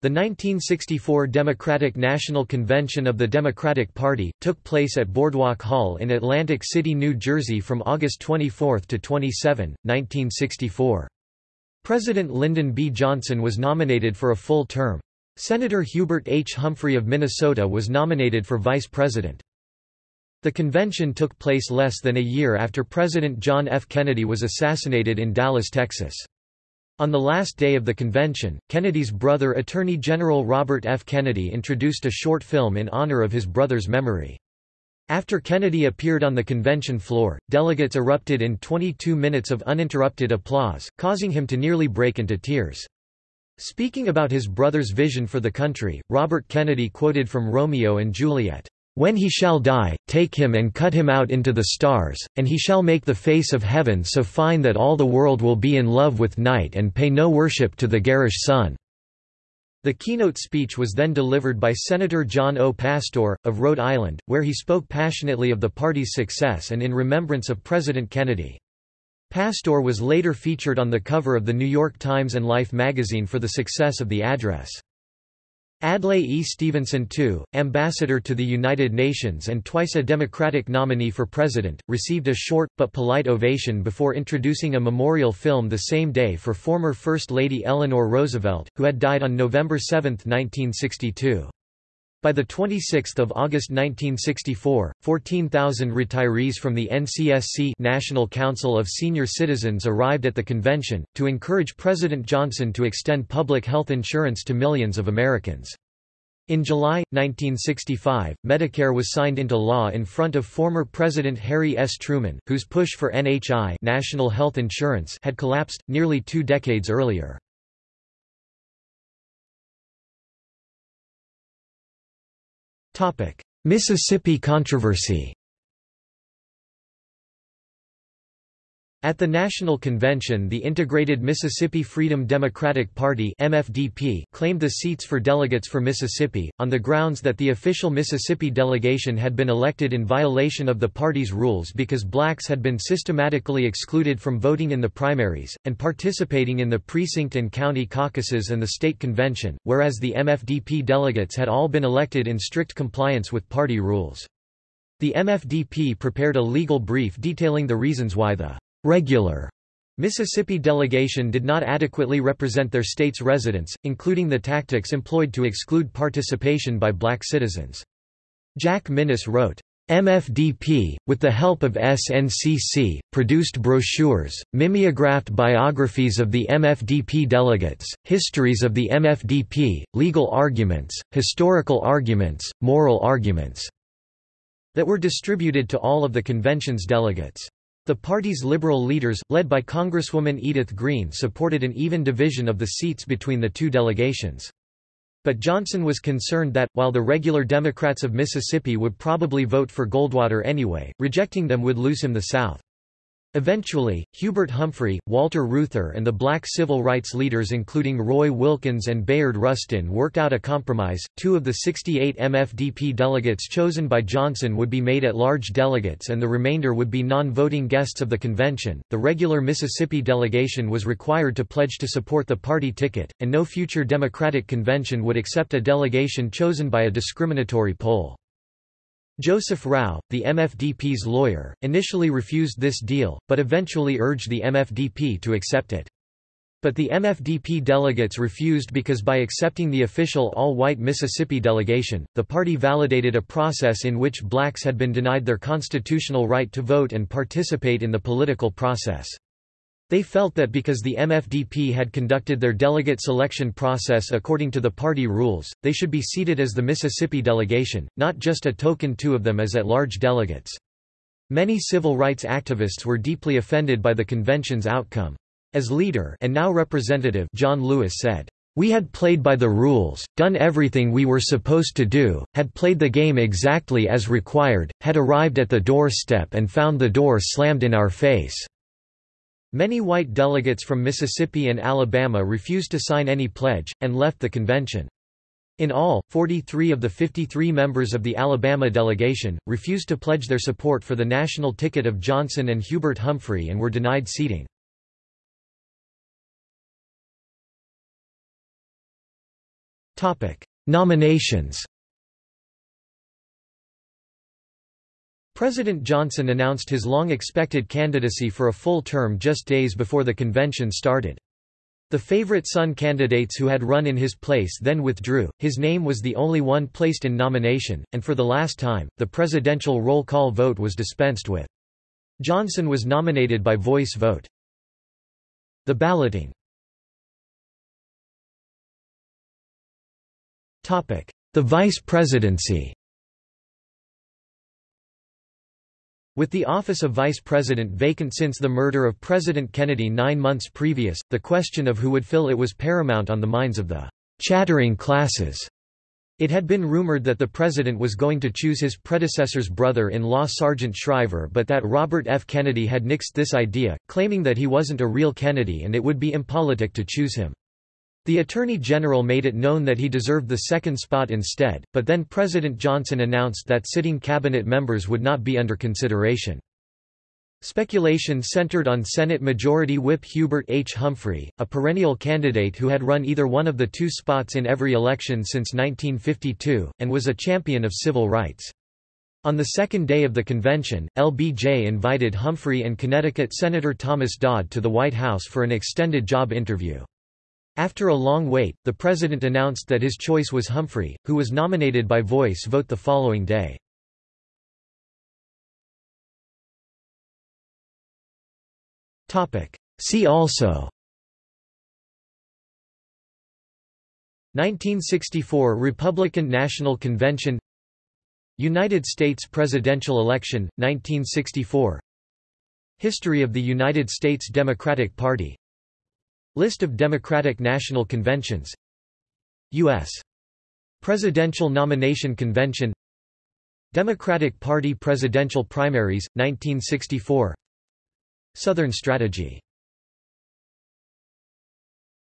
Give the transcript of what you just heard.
The 1964 Democratic National Convention of the Democratic Party, took place at Boardwalk Hall in Atlantic City, New Jersey from August 24 to 27, 1964. President Lyndon B. Johnson was nominated for a full term. Senator Hubert H. Humphrey of Minnesota was nominated for vice president. The convention took place less than a year after President John F. Kennedy was assassinated in Dallas, Texas. On the last day of the convention, Kennedy's brother Attorney General Robert F. Kennedy introduced a short film in honor of his brother's memory. After Kennedy appeared on the convention floor, delegates erupted in 22 minutes of uninterrupted applause, causing him to nearly break into tears. Speaking about his brother's vision for the country, Robert Kennedy quoted from Romeo and Juliet, when he shall die, take him and cut him out into the stars, and he shall make the face of heaven so fine that all the world will be in love with night and pay no worship to the garish sun." The keynote speech was then delivered by Senator John O. Pastore, of Rhode Island, where he spoke passionately of the party's success and in remembrance of President Kennedy. Pastore was later featured on the cover of the New York Times and Life magazine for the success of the address. Adlai E. Stevenson II, ambassador to the United Nations and twice a Democratic nominee for president, received a short, but polite ovation before introducing a memorial film the same day for former First Lady Eleanor Roosevelt, who had died on November 7, 1962. By 26 August 1964, 14,000 retirees from the NCSC National Council of Senior Citizens arrived at the convention, to encourage President Johnson to extend public health insurance to millions of Americans. In July, 1965, Medicare was signed into law in front of former President Harry S. Truman, whose push for NHI national health insurance had collapsed, nearly two decades earlier. Mississippi controversy At the National Convention the Integrated Mississippi Freedom Democratic Party MFDP claimed the seats for delegates for Mississippi, on the grounds that the official Mississippi delegation had been elected in violation of the party's rules because blacks had been systematically excluded from voting in the primaries, and participating in the precinct and county caucuses and the state convention, whereas the MFDP delegates had all been elected in strict compliance with party rules. The MFDP prepared a legal brief detailing the reasons why the regular Mississippi delegation did not adequately represent their state's residents, including the tactics employed to exclude participation by black citizens. Jack Minnis wrote, MFDP, with the help of SNCC, produced brochures, mimeographed biographies of the MFDP delegates, histories of the MFDP, legal arguments, historical arguments, moral arguments, that were distributed to all of the convention's delegates. The party's liberal leaders, led by Congresswoman Edith Green supported an even division of the seats between the two delegations. But Johnson was concerned that, while the regular Democrats of Mississippi would probably vote for Goldwater anyway, rejecting them would lose him the South. Eventually, Hubert Humphrey, Walter Reuther and the black civil rights leaders including Roy Wilkins and Bayard Rustin worked out a compromise. Two of the 68 MFDP delegates chosen by Johnson would be made at-large delegates and the remainder would be non-voting guests of the convention. The regular Mississippi delegation was required to pledge to support the party ticket, and no future Democratic convention would accept a delegation chosen by a discriminatory poll. Joseph Rauh, the MFDP's lawyer, initially refused this deal, but eventually urged the MFDP to accept it. But the MFDP delegates refused because by accepting the official all-white Mississippi delegation, the party validated a process in which blacks had been denied their constitutional right to vote and participate in the political process. They felt that because the MFDP had conducted their delegate selection process according to the party rules, they should be seated as the Mississippi delegation, not just a token two of them as at-large delegates. Many civil rights activists were deeply offended by the convention's outcome. As leader and now representative John Lewis said, "We had played by the rules, done everything we were supposed to do, had played the game exactly as required, had arrived at the doorstep and found the door slammed in our face." Many white delegates from Mississippi and Alabama refused to sign any pledge, and left the convention. In all, 43 of the 53 members of the Alabama delegation, refused to pledge their support for the national ticket of Johnson and Hubert Humphrey and were denied seating. Nominations. President Johnson announced his long-expected candidacy for a full term just days before the convention started. The favorite son candidates who had run in his place then withdrew, his name was the only one placed in nomination, and for the last time, the presidential roll call vote was dispensed with. Johnson was nominated by voice vote. The balloting The vice presidency With the office of vice president vacant since the murder of President Kennedy nine months previous, the question of who would fill it was paramount on the minds of the chattering classes. It had been rumored that the president was going to choose his predecessor's brother-in-law Sargent Shriver but that Robert F. Kennedy had nixed this idea, claiming that he wasn't a real Kennedy and it would be impolitic to choose him. The Attorney General made it known that he deserved the second spot instead, but then President Johnson announced that sitting cabinet members would not be under consideration. Speculation centered on Senate Majority Whip Hubert H. Humphrey, a perennial candidate who had run either one of the two spots in every election since 1952, and was a champion of civil rights. On the second day of the convention, LBJ invited Humphrey and Connecticut Senator Thomas Dodd to the White House for an extended job interview. After a long wait, the president announced that his choice was Humphrey, who was nominated by voice vote the following day. See also. 1964 Republican National Convention. United States presidential election, 1964 History of the United States Democratic Party List of Democratic National Conventions. U.S. Presidential Nomination Convention. Democratic Party presidential primaries, 1964 Southern Strategy